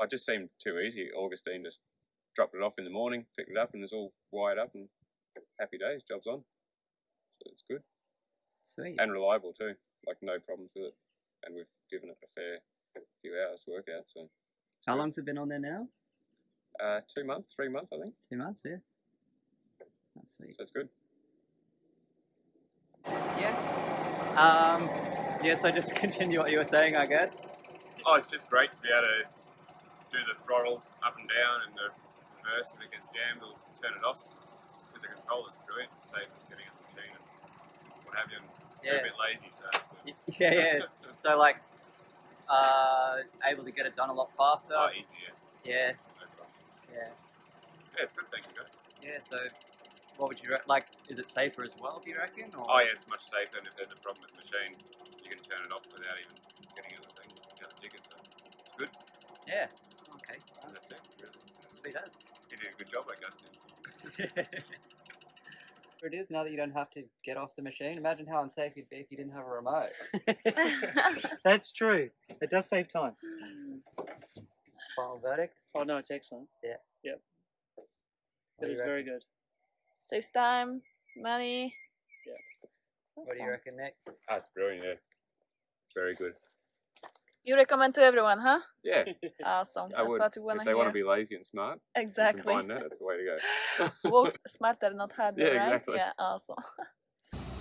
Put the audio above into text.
I just seemed too easy. Augustine just dropped it off in the morning, picked it up, and it's all wired up and happy days. Job's on. So it's good Sweet. and reliable too. Like no problems with it, and we've given it a fair few hours to work out. So How long's it been on there now? uh, two months, three months, I think. Two months, yeah. That's sweet. So it's good. Yeah. Um, yeah, so just continue what you were saying, I guess. Oh, it's just great to be able to do the throttle up and down and the reverse if it gets jammed or turn it off. With the controller, it's brilliant. It's safe as getting the machine and what have you. And Yeah. a bit lazy, so. it's good. Y- Yeah, yeah. So, like, uh, able to get it done a lot faster. Oh, easy, yeah. Yeah, No yeah. Yeah, it's good, thanks, guys. Yeah, so what would you re- like? Is it safer as well, do you reckon? Or? Oh, yeah, it's much safer, and if there's a problem with the machine, you can turn it off without even getting out the thing, out the ticket, so it's good. Yeah. Okay. And that's it, really. Sweet as. You did a good job, I guess. it is now that you don't have to get off the machine. Imagine how unsafe you'd be if you didn't have a remote. That's true. It does save time. Final verdict. Oh no, it's excellent. Yeah. Yep. What It do very good. Saves time, money. Yeah. What do you reckon, Nick? Ah, it's brilliant, yeah. Very good. You recommend to everyone, huh? Yeah, Awesome. I That's would. what we want if they want to be lazy and smart, you exactly. combine that, that's the way to go. Work smarter, not harder, Yeah, right? exactly. Yeah, awesome.